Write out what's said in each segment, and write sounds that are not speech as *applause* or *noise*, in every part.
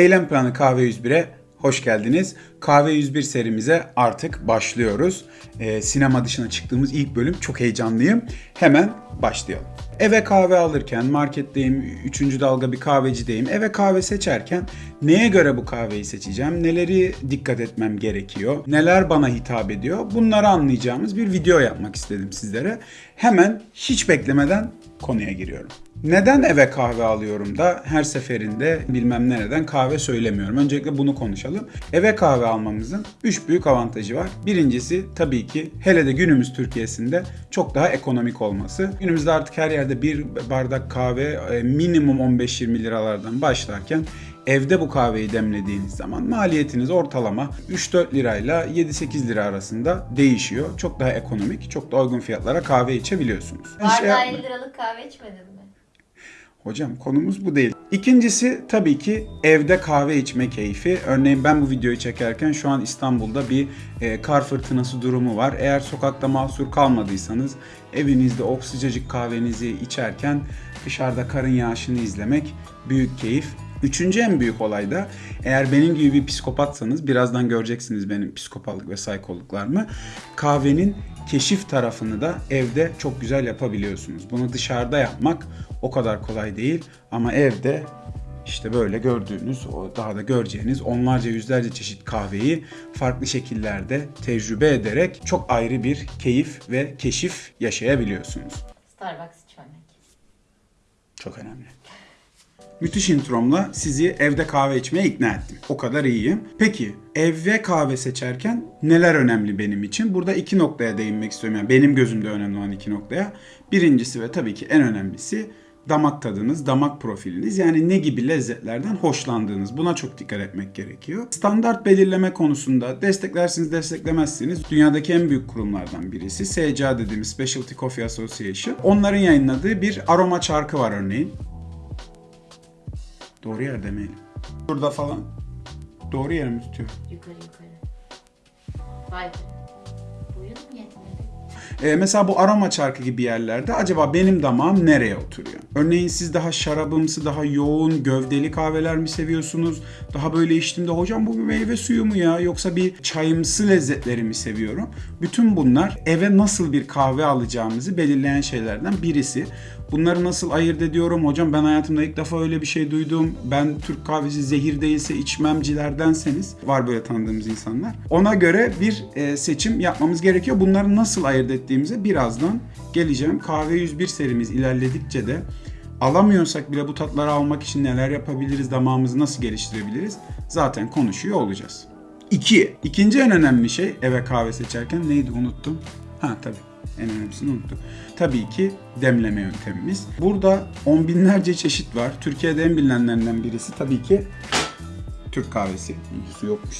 Eylem Planı Kahve 101'e hoş geldiniz. Kahve 101 serimize artık başlıyoruz. Ee, sinema dışına çıktığımız ilk bölüm çok heyecanlıyım. Hemen başlayalım. Eve kahve alırken, marketteyim, üçüncü dalga bir kahvecideyim. Eve kahve seçerken neye göre bu kahveyi seçeceğim, neleri dikkat etmem gerekiyor, neler bana hitap ediyor bunları anlayacağımız bir video yapmak istedim sizlere. Hemen hiç beklemeden konuya giriyorum. Neden eve kahve alıyorum da her seferinde bilmem nereden kahve söylemiyorum. Öncelikle bunu konuşalım. Eve kahve almamızın 3 büyük avantajı var. Birincisi tabii ki hele de günümüz Türkiye'sinde çok daha ekonomik olması. Günümüzde artık her yerde bir bardak kahve e, minimum 15-20 liralardan başlarken evde bu kahveyi demlediğiniz zaman maliyetiniz ortalama 3-4 lirayla 7-8 lira arasında değişiyor. Çok daha ekonomik, çok daha uygun fiyatlara kahve içebiliyorsunuz. Şey Bardağı yapma- 50 liralık kahve içmedin mi? Hocam konumuz bu değil. İkincisi tabii ki evde kahve içme keyfi. Örneğin ben bu videoyu çekerken şu an İstanbul'da bir e, kar fırtınası durumu var. Eğer sokakta mahsur kalmadıysanız evinizde o sıcacık kahvenizi içerken dışarıda karın yağışını izlemek büyük keyif. Üçüncü en büyük olay da eğer benim gibi bir psikopatsanız birazdan göreceksiniz benim psikopatlık ve saykoluklarımı. Kahvenin keşif tarafını da evde çok güzel yapabiliyorsunuz. Bunu dışarıda yapmak o kadar kolay değil ama evde işte böyle gördüğünüz, daha da göreceğiniz onlarca yüzlerce çeşit kahveyi farklı şekillerde tecrübe ederek çok ayrı bir keyif ve keşif yaşayabiliyorsunuz. Starbucks içmemek. Çok önemli. Müthiş intromla sizi evde kahve içmeye ikna ettim. O kadar iyiyim. Peki evde kahve seçerken neler önemli benim için? Burada iki noktaya değinmek istiyorum. Yani benim gözümde önemli olan iki noktaya. Birincisi ve tabii ki en önemlisi damak tadınız, damak profiliniz. Yani ne gibi lezzetlerden hoşlandığınız. Buna çok dikkat etmek gerekiyor. Standart belirleme konusunda desteklersiniz, desteklemezsiniz. Dünyadaki en büyük kurumlardan birisi SCA dediğimiz Specialty Coffee Association. Onların yayınladığı bir aroma çarkı var örneğin. Doğru yer demeyelim. Burada falan. Doğru yere mi tutuyor? Yukarı yukarı. Vay be. Boyun mu Ee, mesela bu aroma çarkı gibi yerlerde acaba benim damağım nereye oturuyor? Örneğin siz daha şarabımsı, daha yoğun, gövdeli kahveler mi seviyorsunuz? Daha böyle içtiğimde hocam bu bir meyve suyu mu ya? Yoksa bir çayımsı lezzetleri mi seviyorum? Bütün bunlar eve nasıl bir kahve alacağımızı belirleyen şeylerden birisi. Bunları nasıl ayırt ediyorum? Hocam ben hayatımda ilk defa öyle bir şey duydum. Ben Türk kahvesi zehir değilse içmemcilerdenseniz var böyle tanıdığımız insanlar. Ona göre bir e, seçim yapmamız gerekiyor. Bunları nasıl ayırt ettiğimize birazdan geleceğim. Kahve 101 serimiz ilerledikçe de alamıyorsak bile bu tatları almak için neler yapabiliriz, damağımızı nasıl geliştirebiliriz zaten konuşuyor olacağız. 2. İkinci en önemli şey eve kahve seçerken neydi unuttum. Ha tabii en önemlisini unuttum. Tabii ki demleme yöntemimiz. Burada on binlerce çeşit var. Türkiye'de en bilinenlerinden birisi tabii ki Türk kahvesi. Su yokmuş.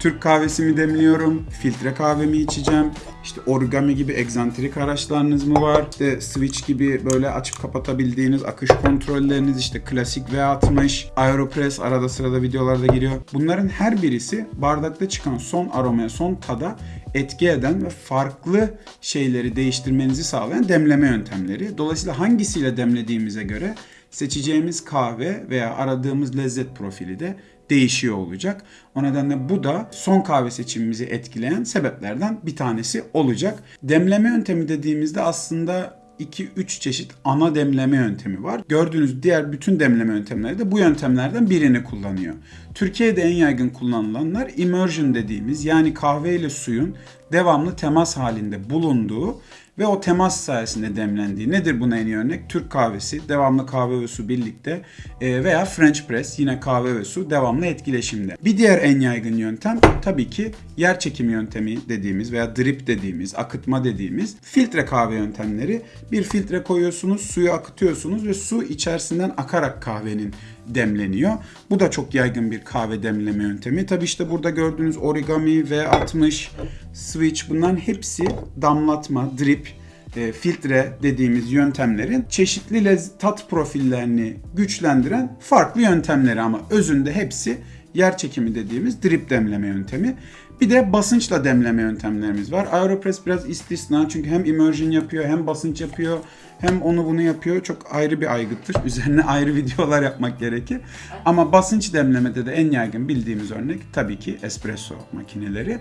Türk kahvesimi demliyorum, filtre kahvemi içeceğim. İşte origami gibi egzantrik araçlarınız mı var? İşte switch gibi böyle açıp kapatabildiğiniz akış kontrolleriniz işte klasik V60, Aeropress arada sırada videolarda giriyor. Bunların her birisi bardakta çıkan son aromaya, son tada etki eden ve farklı şeyleri değiştirmenizi sağlayan demleme yöntemleri. Dolayısıyla hangisiyle demlediğimize göre seçeceğimiz kahve veya aradığımız lezzet profili de değişiyor olacak. O nedenle bu da son kahve seçimimizi etkileyen sebeplerden bir tanesi olacak. Demleme yöntemi dediğimizde aslında 2-3 çeşit ana demleme yöntemi var. Gördüğünüz diğer bütün demleme yöntemleri de bu yöntemlerden birini kullanıyor. Türkiye'de en yaygın kullanılanlar immersion dediğimiz yani kahve ile suyun devamlı temas halinde bulunduğu ve o temas sayesinde demlendiği. Nedir buna en iyi örnek? Türk kahvesi, devamlı kahve ve su birlikte e, veya French press yine kahve ve su devamlı etkileşimde. Bir diğer en yaygın yöntem tabii ki yer çekimi yöntemi dediğimiz veya drip dediğimiz, akıtma dediğimiz filtre kahve yöntemleri. Bir filtre koyuyorsunuz, suyu akıtıyorsunuz ve su içerisinden akarak kahvenin demleniyor. Bu da çok yaygın bir kahve demleme yöntemi. Tabi işte burada gördüğünüz origami, V60, switch bunların hepsi damlatma, drip, e, filtre dediğimiz yöntemlerin çeşitli lez- tat profillerini güçlendiren farklı yöntemleri ama özünde hepsi yer çekimi dediğimiz drip demleme yöntemi. Bir de basınçla demleme yöntemlerimiz var. Aeropress biraz istisna çünkü hem immersion yapıyor hem basınç yapıyor hem onu bunu yapıyor. Çok ayrı bir aygıttır. *laughs* Üzerine ayrı videolar yapmak gerekir. Ama basınç demlemede de en yaygın bildiğimiz örnek tabii ki espresso makineleri.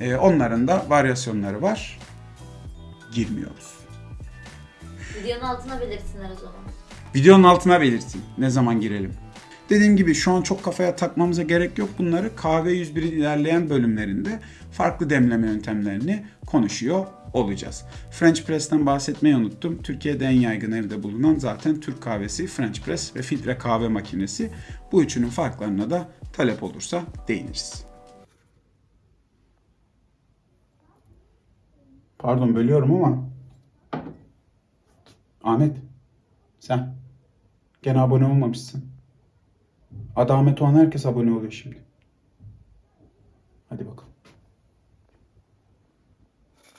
Ee, onların da varyasyonları var. Girmiyoruz. Videonun altına belirtsinler o zaman. Videonun altına belirtin ne zaman girelim. Dediğim gibi şu an çok kafaya takmamıza gerek yok bunları. Kahve 101'in ilerleyen bölümlerinde farklı demleme yöntemlerini konuşuyor olacağız. French Press'ten bahsetmeyi unuttum. Türkiye'de en yaygın evde bulunan zaten Türk kahvesi, French Press ve filtre kahve makinesi. Bu üçünün farklarına da talep olursa değiniriz. Pardon bölüyorum ama Ahmet sen gene abone olmamışsın. Adı Ahmet olan herkes abone oluyor şimdi. Hadi bakalım.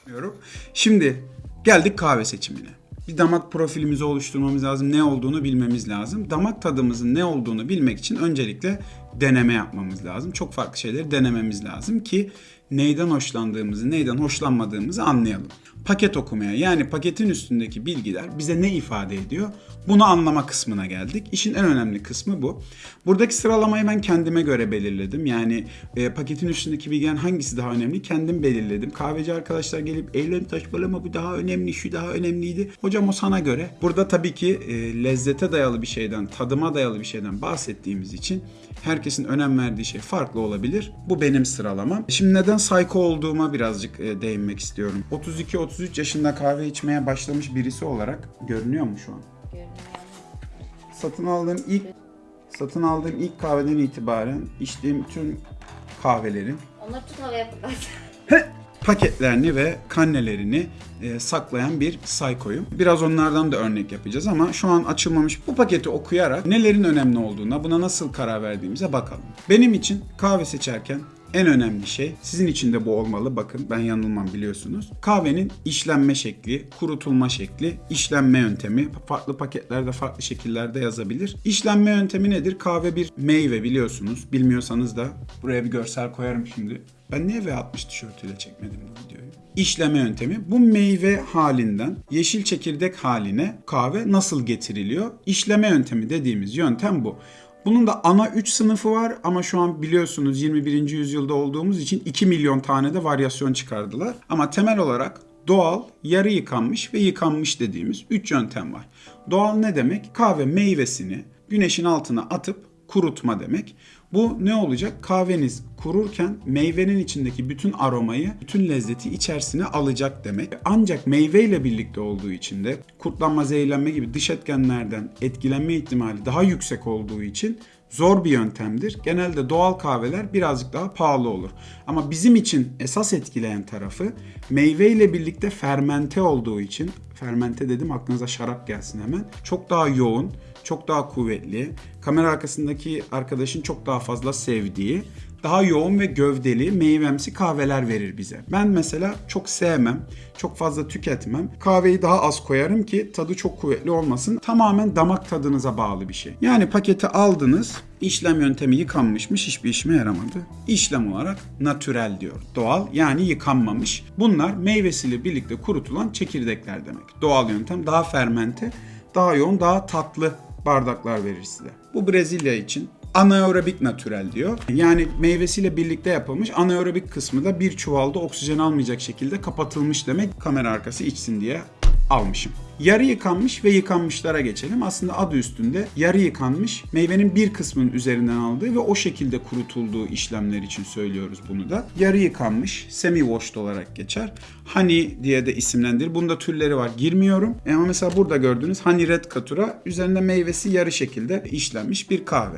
Diyorum. Şimdi geldik kahve seçimine. Bir damak profilimizi oluşturmamız lazım. Ne olduğunu bilmemiz lazım. Damak tadımızın ne olduğunu bilmek için öncelikle deneme yapmamız lazım. Çok farklı şeyleri denememiz lazım ki neyden hoşlandığımızı, neyden hoşlanmadığımızı anlayalım. Paket okumaya yani paketin üstündeki bilgiler bize ne ifade ediyor? Bunu anlama kısmına geldik. İşin en önemli kısmı bu. Buradaki sıralamayı ben kendime göre belirledim. Yani e, paketin üstündeki bilgilerin hangisi daha önemli kendim belirledim. Kahveci arkadaşlar gelip ellerini taşmalama bu daha önemli, şu daha önemliydi. Hocam o sana göre. Burada tabii ki e, lezzete dayalı bir şeyden, tadıma dayalı bir şeyden bahsettiğimiz için herkesin önem verdiği şey farklı olabilir. Bu benim sıralamam. Şimdi neden psycho olduğuma birazcık e, değinmek istiyorum. 32-33 yaşında kahve içmeye başlamış birisi olarak görünüyor mu şu an? Görünüyor. Satın aldığım ilk satın aldığım ilk kahveden itibaren içtiğim tüm kahvelerin Onları tut havaya fırlat. paketlerini ve kannelerini e, saklayan bir saykoyum. Biraz onlardan da örnek yapacağız ama şu an açılmamış bu paketi okuyarak nelerin önemli olduğuna, buna nasıl karar verdiğimize bakalım. Benim için kahve seçerken en önemli şey, sizin için de bu olmalı. Bakın ben yanılmam biliyorsunuz. Kahvenin işlenme şekli, kurutulma şekli, işlenme yöntemi. Farklı paketlerde farklı şekillerde yazabilir. İşlenme yöntemi nedir? Kahve bir meyve biliyorsunuz. Bilmiyorsanız da buraya bir görsel koyarım şimdi. Ben niye V60 tişörtüyle çekmedim bu videoyu? İşleme yöntemi bu meyve halinden yeşil çekirdek haline kahve nasıl getiriliyor? İşleme yöntemi dediğimiz yöntem bu. Bunun da ana 3 sınıfı var ama şu an biliyorsunuz 21. yüzyılda olduğumuz için 2 milyon tane de varyasyon çıkardılar. Ama temel olarak doğal, yarı yıkanmış ve yıkanmış dediğimiz 3 yöntem var. Doğal ne demek? Kahve meyvesini güneşin altına atıp kurutma demek. Bu ne olacak? Kahveniz kururken meyvenin içindeki bütün aromayı, bütün lezzeti içerisine alacak demek. Ancak meyveyle birlikte olduğu için de kurtlanma, zehirlenme gibi dış etkenlerden etkilenme ihtimali daha yüksek olduğu için zor bir yöntemdir. Genelde doğal kahveler birazcık daha pahalı olur. Ama bizim için esas etkileyen tarafı meyve ile birlikte fermente olduğu için fermente dedim aklınıza şarap gelsin hemen. Çok daha yoğun, çok daha kuvvetli, kamera arkasındaki arkadaşın çok daha fazla sevdiği, daha yoğun ve gövdeli, meyvemsi kahveler verir bize. Ben mesela çok sevmem, çok fazla tüketmem. Kahveyi daha az koyarım ki tadı çok kuvvetli olmasın. Tamamen damak tadınıza bağlı bir şey. Yani paketi aldınız, işlem yöntemi yıkanmışmış, hiçbir işime yaramadı. İşlem olarak natürel diyor. Doğal yani yıkanmamış. Bunlar meyvesiyle birlikte kurutulan çekirdekler demek. Doğal yöntem daha fermente, daha yoğun, daha tatlı bardaklar verir size. Bu Brezilya için anaerobik natürel diyor. Yani meyvesiyle birlikte yapılmış. Anaerobik kısmı da bir çuvalda oksijen almayacak şekilde kapatılmış demek. Kamera arkası içsin diye almışım. Yarı yıkanmış ve yıkanmışlara geçelim. Aslında adı üstünde yarı yıkanmış meyvenin bir kısmının üzerinden aldığı ve o şekilde kurutulduğu işlemler için söylüyoruz bunu da. Yarı yıkanmış semi washed olarak geçer. Honey diye de isimlendirir. Bunda türleri var girmiyorum. E Ama mesela burada gördüğünüz Honey Red Katura üzerinde meyvesi yarı şekilde işlenmiş bir kahve.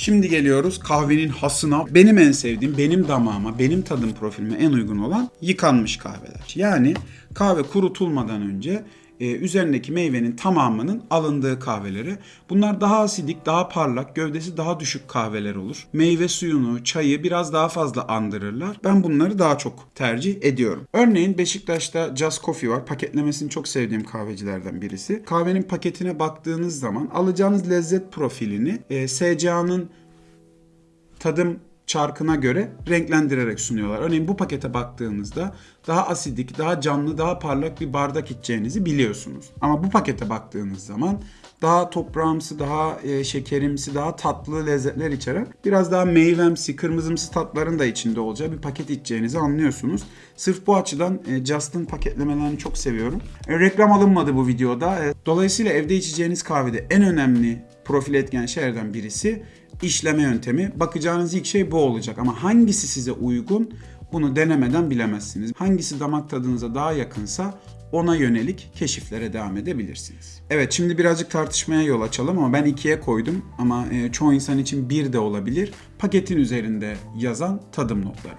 Şimdi geliyoruz kahvenin hasına. Benim en sevdiğim, benim damağıma, benim tadım profilime en uygun olan yıkanmış kahveler. Yani kahve kurutulmadan önce e, üzerindeki meyvenin tamamının alındığı kahveleri. Bunlar daha asidik, daha parlak, gövdesi daha düşük kahveler olur. Meyve suyunu, çayı biraz daha fazla andırırlar. Ben bunları daha çok tercih ediyorum. Örneğin Beşiktaş'ta Just Coffee var. Paketlemesini çok sevdiğim kahvecilerden birisi. Kahvenin paketine baktığınız zaman alacağınız lezzet profilini e, SCA'nın tadım çarkına göre renklendirerek sunuyorlar. Örneğin bu pakete baktığınızda daha asidik, daha canlı, daha parlak bir bardak içeceğinizi biliyorsunuz. Ama bu pakete baktığınız zaman daha toprağımsı, daha e, şekerimsi, daha tatlı lezzetler içeren biraz daha meyvemsi, kırmızımsı tatların da içinde olacağı bir paket içeceğinizi anlıyorsunuz. Sırf bu açıdan e, Just'ın paketlemelerini çok seviyorum. E, reklam alınmadı bu videoda. Dolayısıyla evde içeceğiniz kahvede en önemli profil etken şeylerden birisi işleme yöntemi. Bakacağınız ilk şey bu olacak ama hangisi size uygun bunu denemeden bilemezsiniz. Hangisi damak tadınıza daha yakınsa ona yönelik keşiflere devam edebilirsiniz. Evet şimdi birazcık tartışmaya yol açalım ama ben ikiye koydum ama e, çoğu insan için bir de olabilir. Paketin üzerinde yazan tadım notları.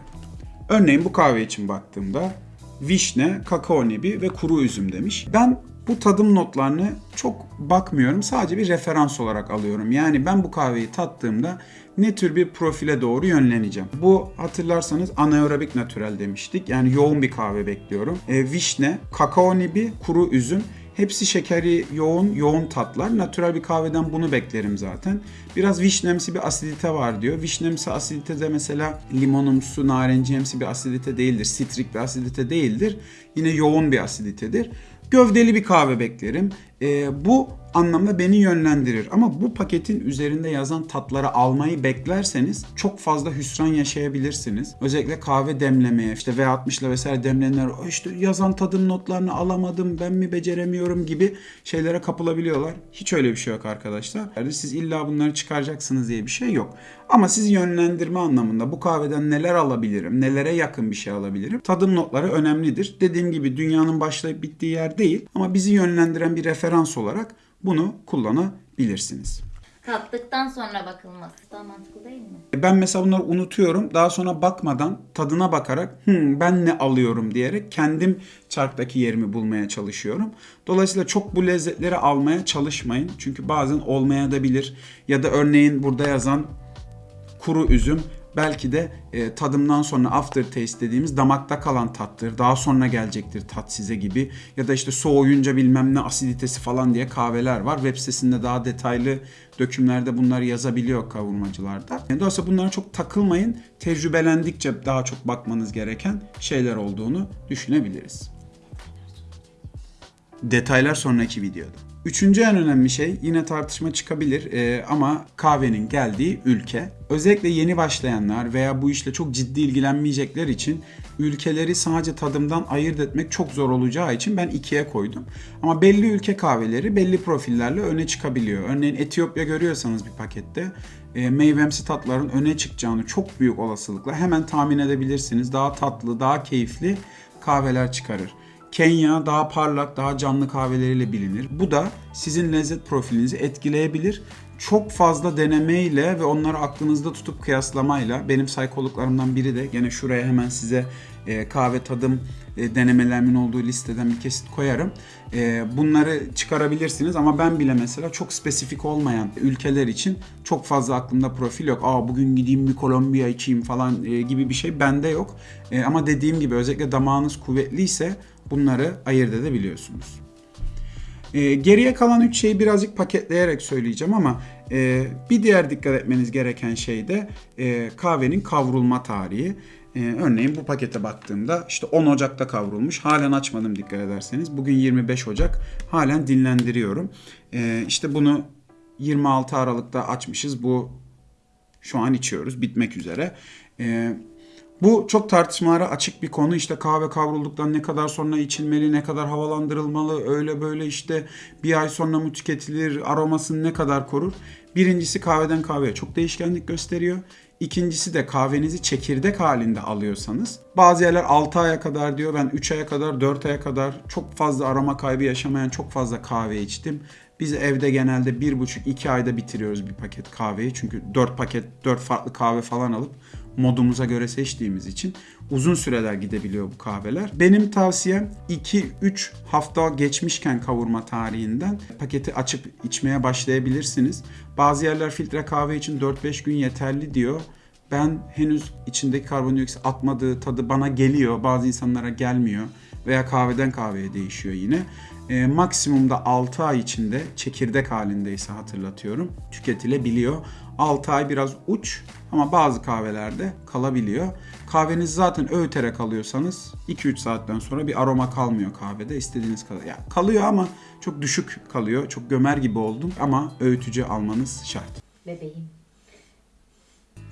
Örneğin bu kahve için baktığımda vişne, kakao nebi ve kuru üzüm demiş. Ben bu tadım notlarını çok bakmıyorum. Sadece bir referans olarak alıyorum. Yani ben bu kahveyi tattığımda ne tür bir profile doğru yönleneceğim. Bu hatırlarsanız anaerobik natürel demiştik. Yani yoğun bir kahve bekliyorum. E, vişne, kakao nibi, kuru üzüm Hepsi şekeri yoğun, yoğun tatlar. Natürel bir kahveden bunu beklerim zaten. Biraz vişnemsi bir asidite var diyor. Vişnemsi asidite de mesela limonumsu, narenciyemsi bir asidite değildir. Sitrik bir asidite değildir. Yine yoğun bir asiditedir. Gövdeli bir kahve beklerim. Ee, bu anlamda beni yönlendirir. Ama bu paketin üzerinde yazan tatları almayı beklerseniz çok fazla hüsran yaşayabilirsiniz. Özellikle kahve demlemeye işte V60 ile vesaire demlenenler işte yazan tadım notlarını alamadım ben mi beceremiyorum gibi şeylere kapılabiliyorlar. Hiç öyle bir şey yok arkadaşlar. Yani siz illa bunları çıkaracaksınız diye bir şey yok. Ama sizi yönlendirme anlamında bu kahveden neler alabilirim, nelere yakın bir şey alabilirim. Tadım notları önemlidir. Dediğim gibi dünyanın başlayıp bittiği yer değil ama bizi yönlendiren bir referans olarak bunu kullanabilirsiniz. Tattıktan sonra bakılması daha mantıklı değil mi? Ben mesela bunları unutuyorum. Daha sonra bakmadan tadına bakarak "Hmm, ben ne alıyorum diyerek kendim çarktaki yerimi bulmaya çalışıyorum. Dolayısıyla çok bu lezzetleri almaya çalışmayın. Çünkü bazen olmaya da bilir. Ya da örneğin burada yazan kuru üzüm belki de e, tadımdan sonra aftertaste dediğimiz damakta kalan tattır. Daha sonra gelecektir tat size gibi. Ya da işte soğuyunca bilmem ne asiditesi falan diye kahveler var. Web sitesinde daha detaylı dökümlerde bunları yazabiliyor kavurmacılarda. Yani dolayısıyla bunlara çok takılmayın. Tecrübelendikçe daha çok bakmanız gereken şeyler olduğunu düşünebiliriz. Detaylar sonraki videoda. Üçüncü en önemli şey yine tartışma çıkabilir e, ama kahvenin geldiği ülke. Özellikle yeni başlayanlar veya bu işle çok ciddi ilgilenmeyecekler için ülkeleri sadece tadımdan ayırt etmek çok zor olacağı için ben ikiye koydum. Ama belli ülke kahveleri belli profillerle öne çıkabiliyor. Örneğin Etiyopya görüyorsanız bir pakette e, meyvemsi tatların öne çıkacağını çok büyük olasılıkla hemen tahmin edebilirsiniz. Daha tatlı, daha keyifli kahveler çıkarır. Kenya daha parlak, daha canlı kahveleriyle bilinir. Bu da sizin lezzet profilinizi etkileyebilir. Çok fazla denemeyle ve onları aklınızda tutup kıyaslamayla benim saykologlarımdan biri de gene şuraya hemen size e, kahve tadım e, denemelerimin olduğu listeden bir kesit koyarım. E, bunları çıkarabilirsiniz ama ben bile mesela çok spesifik olmayan ülkeler için çok fazla aklımda profil yok. Aa bugün gideyim bir Kolombiya içeyim falan e, gibi bir şey bende yok. Ama dediğim gibi özellikle damağınız kuvvetliyse bunları ayırt edebiliyorsunuz. Geriye kalan üç şeyi birazcık paketleyerek söyleyeceğim ama bir diğer dikkat etmeniz gereken şey de kahvenin kavrulma tarihi. E, örneğin bu pakete baktığımda işte 10 Ocak'ta kavrulmuş. Halen açmadım dikkat ederseniz. Bugün 25 Ocak. Halen dinlendiriyorum. E, işte bunu 26 Aralık'ta açmışız. Bu şu an içiyoruz. Bitmek üzere. E, bu çok tartışmalara açık bir konu. İşte kahve kavrulduktan ne kadar sonra içilmeli, ne kadar havalandırılmalı, öyle böyle işte bir ay sonra mı tüketilir, aromasını ne kadar korur. Birincisi kahveden kahveye çok değişkenlik gösteriyor. İkincisi de kahvenizi çekirdek halinde alıyorsanız bazı yerler 6 aya kadar diyor ben 3 aya kadar 4 aya kadar çok fazla aroma kaybı yaşamayan çok fazla kahve içtim. Biz evde genelde 1,5-2 ayda bitiriyoruz bir paket kahveyi. Çünkü 4 paket, 4 farklı kahve falan alıp modumuza göre seçtiğimiz için uzun süreler gidebiliyor bu kahveler. Benim tavsiyem 2-3 hafta geçmişken kavurma tarihinden paketi açıp içmeye başlayabilirsiniz. Bazı yerler filtre kahve için 4-5 gün yeterli diyor. Ben henüz içindeki karbondioksit atmadığı tadı bana geliyor. Bazı insanlara gelmiyor. Veya kahveden kahveye değişiyor yine. E, maksimumda 6 ay içinde çekirdek halindeyse hatırlatıyorum tüketilebiliyor. 6 ay biraz uç ama bazı kahvelerde kalabiliyor. Kahveniz zaten öğüterek alıyorsanız 2-3 saatten sonra bir aroma kalmıyor kahvede. İstediğiniz kadar. Yani kalıyor ama çok düşük kalıyor. Çok gömer gibi oldum ama öğütücü almanız şart. Bebeğim.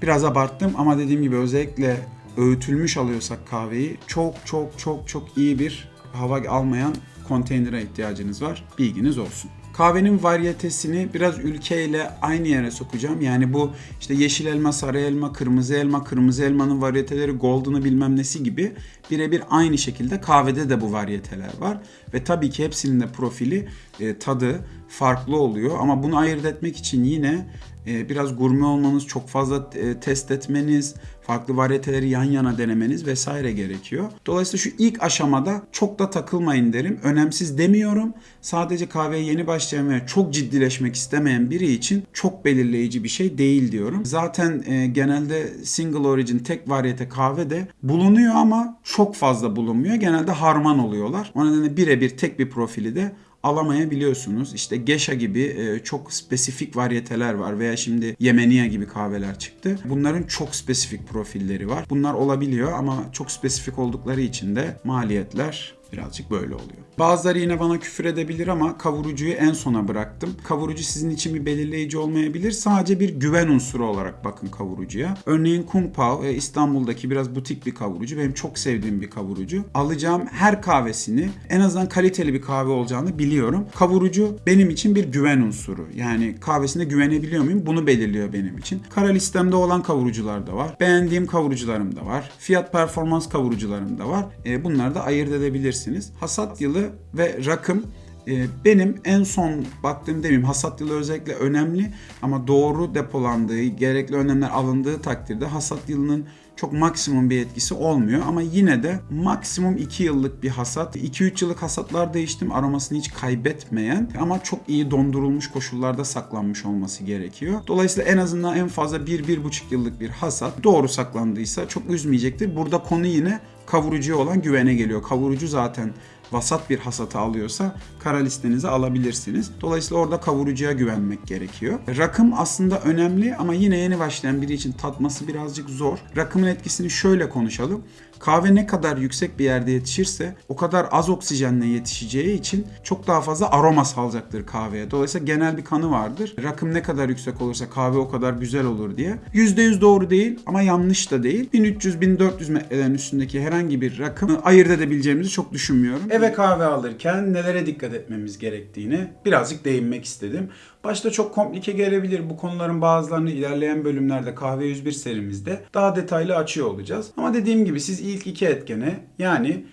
Biraz abarttım ama dediğim gibi özellikle öğütülmüş alıyorsak kahveyi çok çok çok çok iyi bir hava almayan konteynere ihtiyacınız var. Bilginiz olsun. Kahvenin varyetesini biraz ülkeyle aynı yere sokacağım. Yani bu işte yeşil elma, sarı elma, kırmızı elma, kırmızı elmanın varyeteleri golden'ı bilmem nesi gibi birebir aynı şekilde kahvede de bu varyeteler var. Ve tabii ki hepsinin de profili, e, tadı farklı oluyor. Ama bunu ayırt etmek için yine e, biraz gurme olmanız, çok fazla e, test etmeniz, farklı varyeteleri yan yana denemeniz vesaire gerekiyor. Dolayısıyla şu ilk aşamada çok da takılmayın derim. Önemsiz demiyorum. Sadece kahveye yeni başlayan ve çok ciddileşmek istemeyen biri için çok belirleyici bir şey değil diyorum. Zaten e, genelde single origin tek varyete kahve de bulunuyor ama çok fazla bulunmuyor. Genelde harman oluyorlar. O nedenle birebir tek bir profili de alamayabiliyorsunuz. İşte Geisha gibi e, çok spesifik varyeteler var veya şimdi Yemeniye gibi kahveler çıktı. Bunların çok spesifik profilleri var. Bunlar olabiliyor ama çok spesifik oldukları için de maliyetler birazcık böyle oluyor. Bazıları yine bana küfür edebilir ama kavurucuyu en sona bıraktım. Kavurucu sizin için bir belirleyici olmayabilir. Sadece bir güven unsuru olarak bakın kavurucuya. Örneğin Kung Pao e, İstanbul'daki biraz butik bir kavurucu. Benim çok sevdiğim bir kavurucu. Alacağım her kahvesini en azından kaliteli bir kahve olacağını biliyorum. Kavurucu benim için bir güven unsuru. Yani kahvesine güvenebiliyor muyum? Bunu belirliyor benim için. Kara listemde olan kavurucular da var. Beğendiğim kavurucularım da var. Fiyat performans kavurucularım da var. E, bunları da ayırt edebilirsiniz. Hasat yılı ve rakım e, benim en son baktığım demeyeyim hasat yılı özellikle önemli ama doğru depolandığı, gerekli önlemler alındığı takdirde hasat yılının çok maksimum bir etkisi olmuyor ama yine de maksimum 2 yıllık bir hasat. 2-3 yıllık hasatlar değiştim aromasını hiç kaybetmeyen ama çok iyi dondurulmuş koşullarda saklanmış olması gerekiyor. Dolayısıyla en azından en fazla 1-1,5 yıllık bir hasat doğru saklandıysa çok üzmeyecektir. Burada konu yine kavurucuya olan güvene geliyor. Kavurucu zaten vasat bir hasatı alıyorsa kara listenize alabilirsiniz. Dolayısıyla orada kavurucuya güvenmek gerekiyor. Rakım aslında önemli ama yine yeni başlayan biri için tatması birazcık zor. Rakımın etkisini şöyle konuşalım. Kahve ne kadar yüksek bir yerde yetişirse o kadar az oksijenle yetişeceği için çok daha fazla aroma salacaktır kahveye. Dolayısıyla genel bir kanı vardır. Rakım ne kadar yüksek olursa kahve o kadar güzel olur diye. %100 doğru değil ama yanlış da değil. 1300-1400 metrelerin üstündeki herhangi bir rakım ayırt edebileceğimizi çok düşünmüyorum. Eve kahve alırken nelere dikkat etmemiz gerektiğini birazcık değinmek istedim. Başta çok komplike gelebilir. Bu konuların bazılarını ilerleyen bölümlerde Kahve 101 serimizde daha detaylı açıyor olacağız. Ama dediğim gibi siz ilk iki etkene yani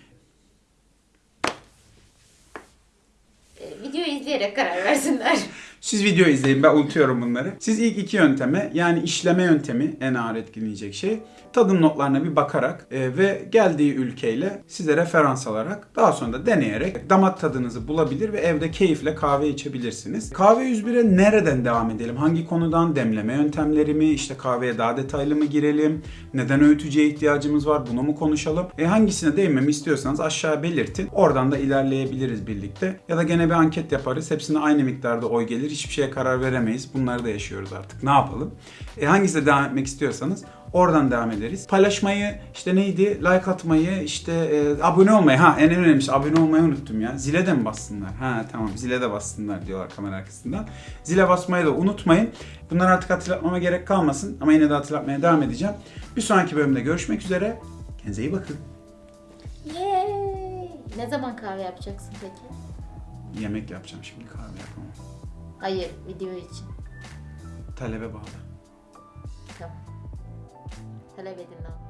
E, videoyu izleyerek karar versinler. Siz video izleyin ben unutuyorum bunları. Siz ilk iki yönteme yani işleme yöntemi en ağır etkileyecek şey. Tadım notlarına bir bakarak e, ve geldiği ülkeyle size referans alarak daha sonra da deneyerek damak tadınızı bulabilir ve evde keyifle kahve içebilirsiniz. Kahve 101'e nereden devam edelim? Hangi konudan? Demleme yöntemleri mi? İşte kahveye daha detaylı mı girelim? Neden öğütücüye ihtiyacımız var? Bunu mu konuşalım? E, hangisine değinmemi istiyorsanız aşağı belirtin. Oradan da ilerleyebiliriz birlikte. Ya da gene bir anket yaparız. Hepsine aynı miktarda oy gelir. Hiçbir şeye karar veremeyiz. Bunları da yaşıyoruz artık. Ne yapalım? E, hangisine devam etmek istiyorsanız oradan devam ederiz. Paylaşmayı, işte neydi? Like atmayı, işte e, abone olmayı. Ha en önemlisi abone olmayı unuttum ya. Zile de mi bassınlar? Ha tamam zile de bassınlar diyorlar kamera arkasından. Zile basmayı da unutmayın. Bunları artık hatırlatmama gerek kalmasın. Ama yine de hatırlatmaya devam edeceğim. Bir sonraki bölümde görüşmek üzere. Kendinize iyi bakın. Yay! Ne zaman kahve yapacaksın peki? Yemek yapacağım şimdi kahve yapamam. Hayır, video için. Talebe bağlı. Tamam. Talep edin ne.